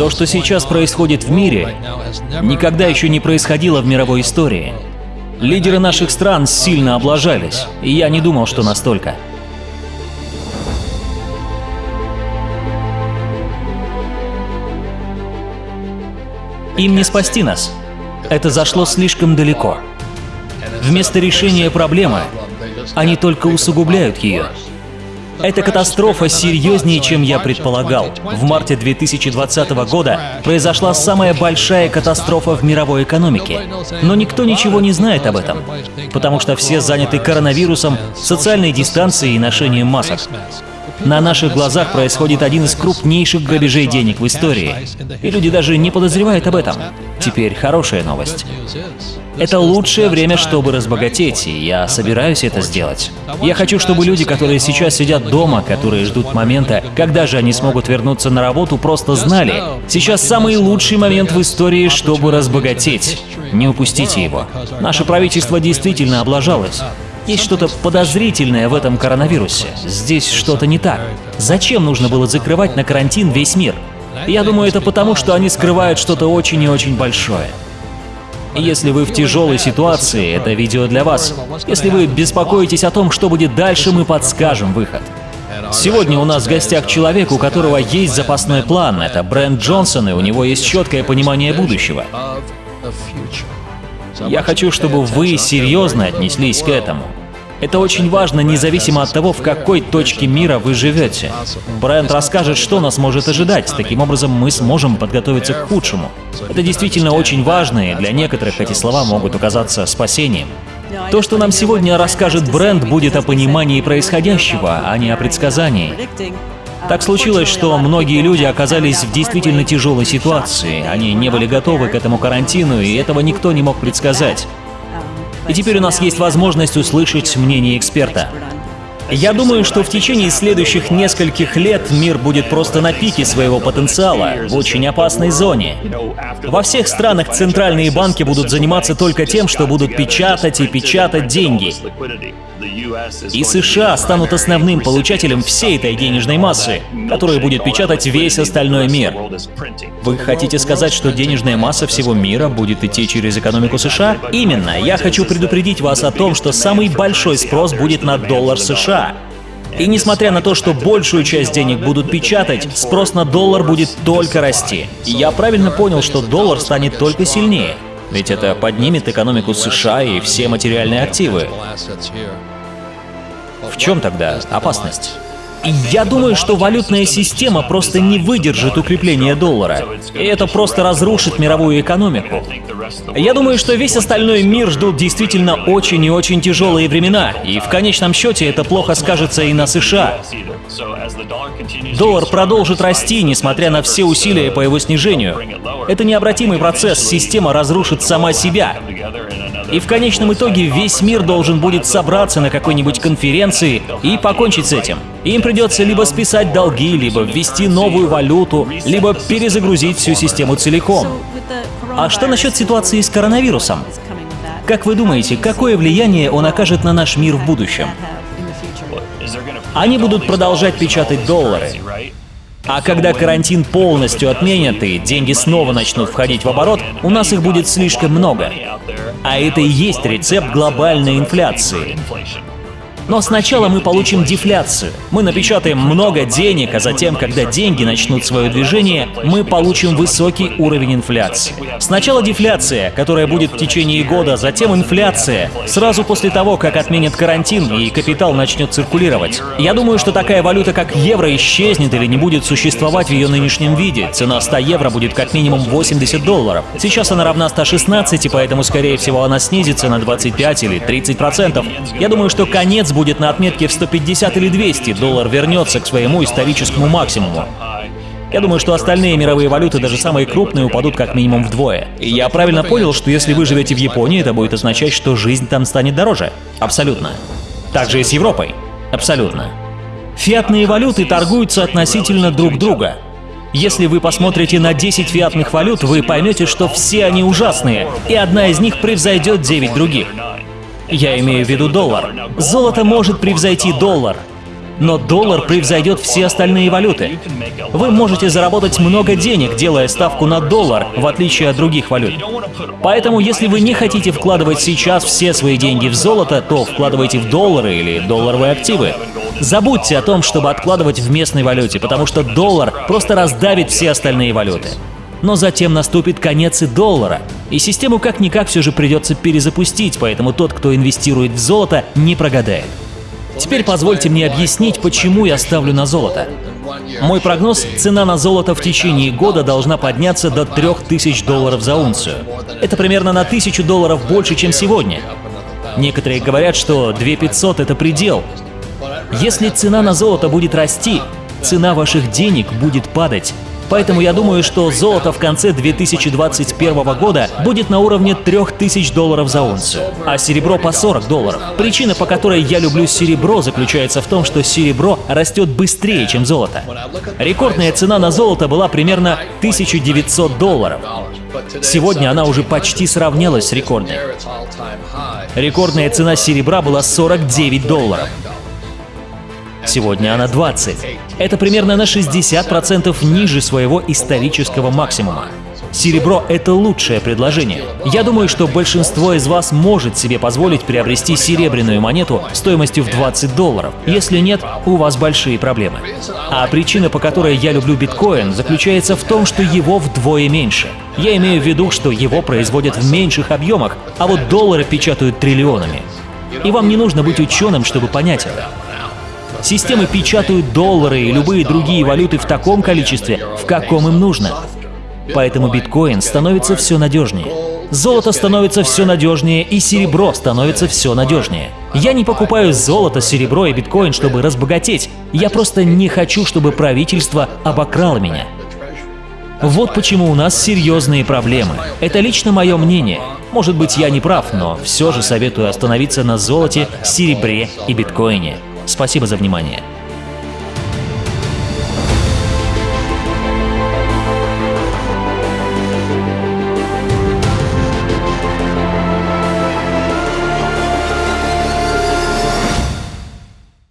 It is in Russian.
То, что сейчас происходит в мире, никогда еще не происходило в мировой истории. Лидеры наших стран сильно облажались, и я не думал, что настолько. Им не спасти нас. Это зашло слишком далеко. Вместо решения проблемы они только усугубляют ее. Эта катастрофа серьезнее, чем я предполагал. В марте 2020 года произошла самая большая катастрофа в мировой экономике. Но никто ничего не знает об этом, потому что все заняты коронавирусом, социальной дистанцией и ношением масок. На наших глазах происходит один из крупнейших грабежей денег в истории. И люди даже не подозревают об этом. Теперь хорошая новость. Это лучшее время, чтобы разбогатеть, и я собираюсь это сделать. Я хочу, чтобы люди, которые сейчас сидят дома, которые ждут момента, когда же они смогут вернуться на работу, просто знали, сейчас самый лучший момент в истории, чтобы разбогатеть. Не упустите его. Наше правительство действительно облажалось. Есть что-то подозрительное в этом коронавирусе. Здесь что-то не так. Зачем нужно было закрывать на карантин весь мир? Я думаю, это потому, что они скрывают что-то очень и очень большое. Если вы в тяжелой ситуации, это видео для вас. Если вы беспокоитесь о том, что будет дальше, мы подскажем выход. Сегодня у нас в гостях человек, у которого есть запасной план. Это Брент Джонсон, и у него есть четкое понимание будущего. Я хочу, чтобы вы серьезно отнеслись к этому. Это очень важно, независимо от того, в какой точке мира вы живете. Бренд расскажет, что нас может ожидать. Таким образом, мы сможем подготовиться к худшему. Это действительно очень важно, и для некоторых эти слова могут оказаться спасением. То, что нам сегодня расскажет бренд, будет о понимании происходящего, а не о предсказании. Так случилось, что многие люди оказались в действительно тяжелой ситуации. Они не были готовы к этому карантину, и этого никто не мог предсказать. И теперь у нас есть возможность услышать мнение эксперта. Я думаю, что в течение следующих нескольких лет мир будет просто на пике своего потенциала, в очень опасной зоне. Во всех странах центральные банки будут заниматься только тем, что будут печатать и печатать деньги. И США станут основным получателем всей этой денежной массы, которая будет печатать весь остальной мир. Вы хотите сказать, что денежная масса всего мира будет идти через экономику США? Именно. Я хочу предупредить вас о том, что самый большой спрос будет на доллар США. И несмотря на то, что большую часть денег будут печатать, спрос на доллар будет только расти. И я правильно понял, что доллар станет только сильнее. Ведь это поднимет экономику США и все материальные активы. В чем тогда опасность? Я думаю, что валютная система просто не выдержит укрепления доллара, и это просто разрушит мировую экономику. Я думаю, что весь остальной мир ждут действительно очень и очень тяжелые времена, и в конечном счете это плохо скажется и на США. Доллар продолжит расти, несмотря на все усилия по его снижению. Это необратимый процесс, система разрушит сама себя. И в конечном итоге весь мир должен будет собраться на какой-нибудь конференции и покончить с этим. Им придется либо списать долги, либо ввести новую валюту, либо перезагрузить всю систему целиком. А что насчет ситуации с коронавирусом? Как вы думаете, какое влияние он окажет на наш мир в будущем? Они будут продолжать печатать доллары. А когда карантин полностью отменят и деньги снова начнут входить в оборот, у нас их будет слишком много. А это и есть рецепт глобальной инфляции. Но сначала мы получим дефляцию. Мы напечатаем много денег, а затем, когда деньги начнут свое движение, мы получим высокий уровень инфляции. Сначала дефляция, которая будет в течение года, затем инфляция, сразу после того, как отменят карантин и капитал начнет циркулировать. Я думаю, что такая валюта, как евро, исчезнет или не будет существовать в ее нынешнем виде. Цена 100 евро будет как минимум 80 долларов. Сейчас она равна 116, и поэтому, скорее всего, она снизится на 25 или 30 процентов. Я думаю, что конец будет будет на отметке в 150 или 200, доллар вернется к своему историческому максимуму. Я думаю, что остальные мировые валюты, даже самые крупные, упадут как минимум вдвое. Я правильно понял, что если вы живете в Японии, это будет означать, что жизнь там станет дороже. Абсолютно. Также и с Европой. Абсолютно. Фиатные валюты торгуются относительно друг друга. Если вы посмотрите на 10 фиатных валют, вы поймете, что все они ужасные, и одна из них превзойдет 9 других. Я имею в виду доллар. Золото может превзойти доллар. но доллар превзойдет все остальные валюты. Вы можете заработать много денег, делая ставку на доллар, в отличие от других валют. Поэтому, если вы не хотите вкладывать сейчас все свои деньги в золото, то вкладывайте в доллары или долларовые активы. Забудьте о том, чтобы откладывать в местной валюте, потому что доллар просто раздавит все остальные валюты. Но затем наступит конец и доллара, и систему как-никак все же придется перезапустить, поэтому тот, кто инвестирует в золото, не прогадает. Теперь позвольте мне объяснить, почему я ставлю на золото. Мой прогноз – цена на золото в течение года должна подняться до 3000 долларов за унцию. Это примерно на 1000 долларов больше, чем сегодня. Некоторые говорят, что 2500 – это предел. Если цена на золото будет расти, цена ваших денег будет падать. Поэтому я думаю, что золото в конце 2021 года будет на уровне 3000 долларов за унцию, а серебро по 40 долларов. Причина, по которой я люблю серебро, заключается в том, что серебро растет быстрее, чем золото. Рекордная цена на золото была примерно 1900 долларов. Сегодня она уже почти сравнялась с рекордной. Рекордная цена серебра была 49 долларов. Сегодня она 20. Это примерно на 60% ниже своего исторического максимума. Серебро — это лучшее предложение. Я думаю, что большинство из вас может себе позволить приобрести серебряную монету стоимостью в 20 долларов. Если нет, у вас большие проблемы. А причина, по которой я люблю биткоин, заключается в том, что его вдвое меньше. Я имею в виду, что его производят в меньших объемах, а вот доллары печатают триллионами. И вам не нужно быть ученым, чтобы понять это. Системы печатают доллары и любые другие валюты в таком количестве, в каком им нужно. Поэтому биткоин становится все надежнее. Золото становится все надежнее, и серебро становится все надежнее. Я не покупаю золото, серебро и биткоин, чтобы разбогатеть. Я просто не хочу, чтобы правительство обокрало меня. Вот почему у нас серьезные проблемы. Это лично мое мнение. Может быть, я не прав, но все же советую остановиться на золоте, серебре и биткоине. Спасибо за внимание.